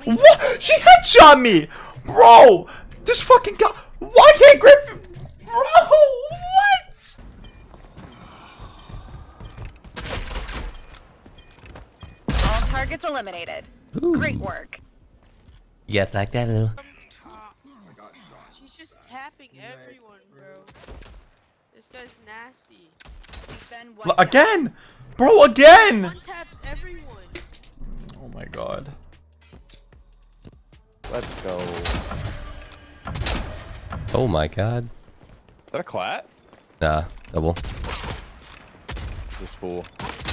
Friendly. What? She headshot me! Bro! This fucking guy. Why can't Griffin. Bro! What? All targets eliminated. Great work. Yes, like that little. She's just tapping everyone, bro. This guy's nasty. Then L- wiped out. Again! Bro, again! One taps everyone. Oh my god. Let's go. Oh my god. Is that a clat? Nah, double. This is fool.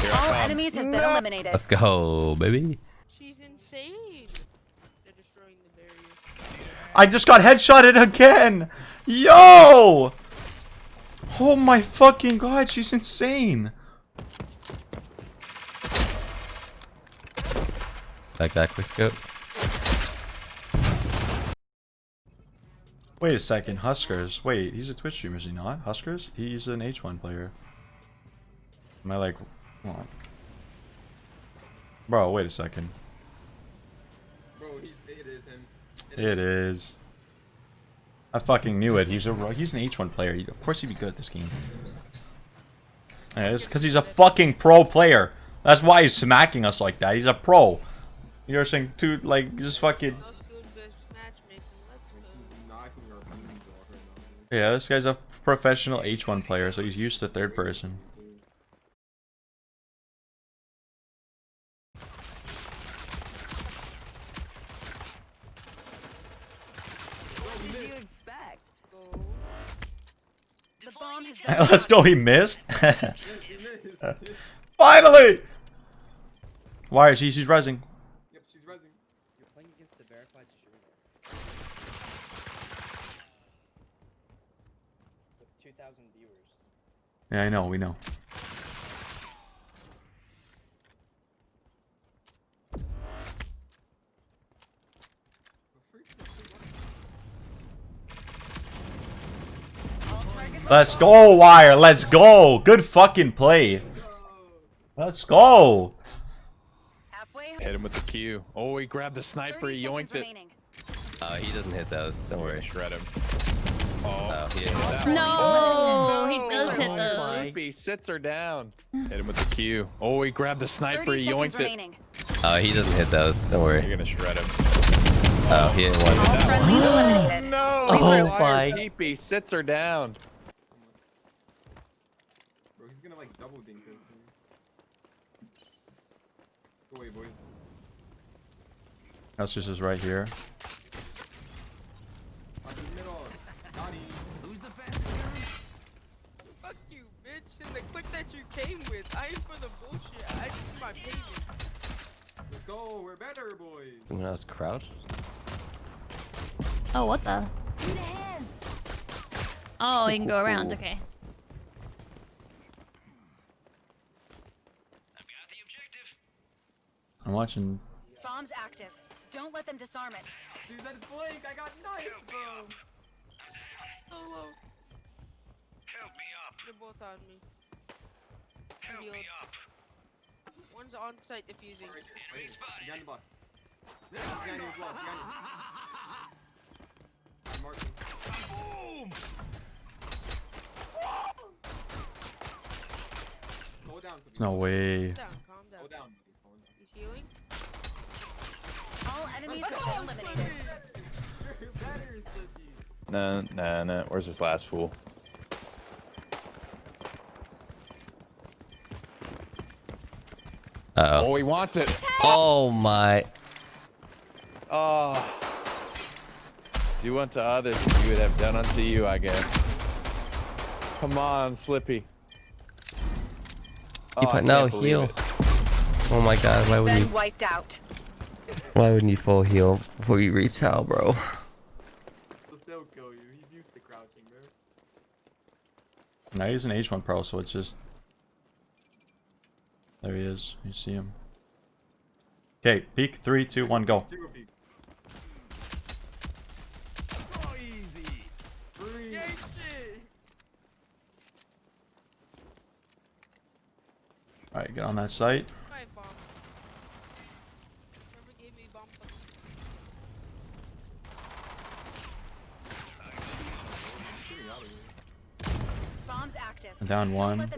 Here All I come. enemies have been eliminated. Let's go, baby. She's insane. They're destroying the barrier. I just got headshotted again! Yo! Oh my fucking god, she's insane. Like that quick scope. Wait a second, Huskers. Wait, he's a Twitch streamer, is he not? Huskers? He's an H1 player. Am I like... What? Bro, wait a second. Bro, he's, it is him. It is. I fucking knew it. He's a he's an H1 player. He- Of course he'd be good at this game. Yeah, it's because he's a fucking pro player. That's why he's smacking us like that. He's a pro. You're saying two like just fucking yeah. This guy's a professional H1 player, so he's used to third person. What did you expect? Go. The bomb has been Let's go. He missed. He missed. Finally. Why is she? She's rising. yep, she's resing. You're playing against the verified streamer. With 2,000 viewers. Yeah, I know. We know. Let's go, Wire. Let's go. Good fucking play. Let's go. Hit him with the Q. Oh, he grabbed the sniper. He seconds yoinked it. remaining. Oh, he doesn't hit those. Don't worry. shred him. Oh, Oh, he hit hit that that. one. No, he oh, does hit Oh, those. Loopy sits her down. Hit him with the Q. Oh, he grabbed the sniper. 30 He seconds yoinked it. remaining. Oh, he doesn't hit those. Don't worry. You're gonna shred him. Oh, he hit one. All friendlies eliminated. No! Oh my- Peepee sits her down. Bro, he's gonna like double dink this. Let's go away, boys. That's just is right here. Up in the middle. Got him. Fuck you, bitch. And that you came with. I ain't for the bullshit. I just need my payment. Let's go. We're better, boys. When I was crouched. Oh, what the? Oh, you can go around. Okay. I'm watching. Bombs active. Don't let them disarm it. She's at flank. I got knifed, bro. Solo. Help me up. They're both on me. Help me up. One's on site diffusing. Behind the box. Behind you as well. Behind you. I'm marking. Slow down, Sophie. No way. Calm down, calm down. Slow down. Slow down. He's healing. All enemies have been eliminated. You're better, Sophie. Nah, nah, nah. Where's this last fool? Oh. He wants it. Oh my. Oh. Do unto others as you would have done unto you, I guess. Come on, Slippy. Oh, You put no heal. it. Oh my god. Why would Been you? wiped out. Why wouldn't you full heal before you reach out, bro? He'll still kill you. He's used to crouching, bro. Now he's an H1 pro, so it's just. There he is. You see him. Okay, peek. Three, two, one, go. Alright, get on that site. Down one.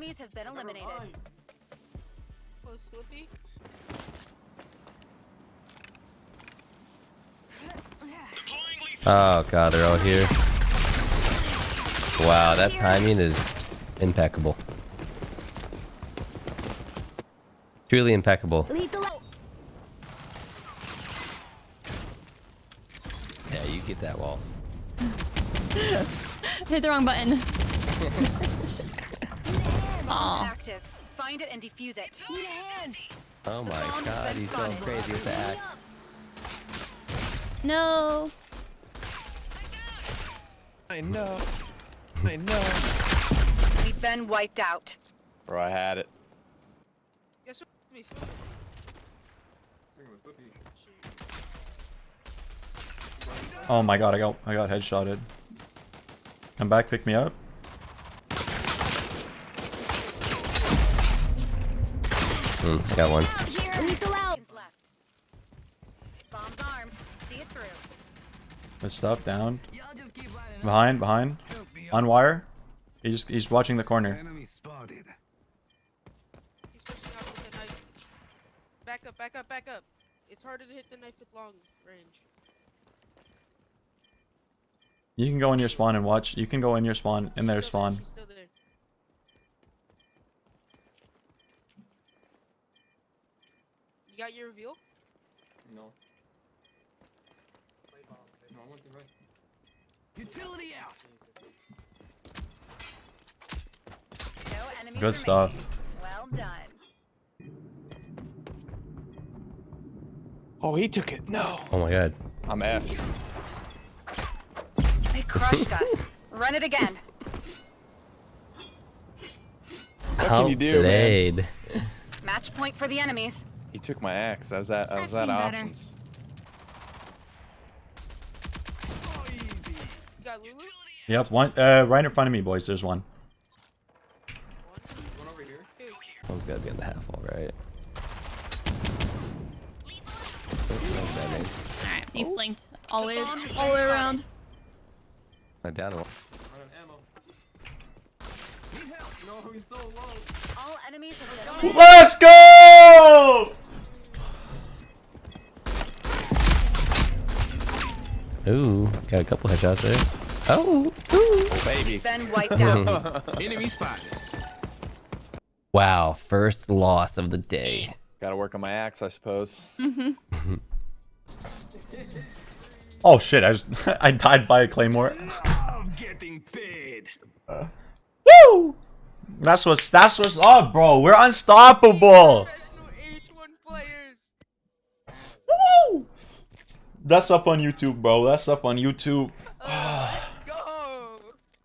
Enemies have been eliminated. Oh, Slippy. Oh god, they're all here. Wow, that timing is impeccable. Truly impeccable. Yeah, you get that wall. Hit the wrong button. Bomb Aw. active. Find it and defuse it. Need a hand. Oh my god, he's going crazy with the axe. No. I know. I know. We've been wiped out. Bro, I had it. Guess Slippy, Slippy. Thinking of Slippy. Oh my god, I got I got headshotted. Come back, pick me up. Hmm, got one. Seconds left. Bombs armed. See it through. Good stuff, down. Behind, behind. On wire. He's he's watching the corner. He's pushing with the knife. Back up, back up, back up. It's harder to hit the knife with long range. You can go in your spawn and watch. You can go in your spawn, in their She's there, spawn. she's still there. You got your reveal? No. No, I went to right. No enemies Good stuff. Well done. Oh, he took it. No. Oh my god. I'm effed. They crushed us. Run it again. What can you do, man? Match point for the enemies. He took my axe. I was at, I was I've at seen better. options. You got Lulu? Yep, one uh right in front of me, boys. There's one. One over here. Two. One's gotta be on the half wall, right? Oh, that's bad name. Alright, he flanked all the way, all the way around. I down one. Run ammo. No, so low. All enemies have been eliminated. Let's go! Ooh, got a couple headshots there. Oh, ooh. Oh, baby. Then wiped out. Enemy spotted. Wow, first loss of the day. Gotta work on my axe, I suppose. Mm-hmm. Oh shit! I just I died by a claymore. Love getting paid. Woo! That's what's that's what's up, bro. We're unstoppable. That's up on YouTube, bro. That's up on YouTube. Oh,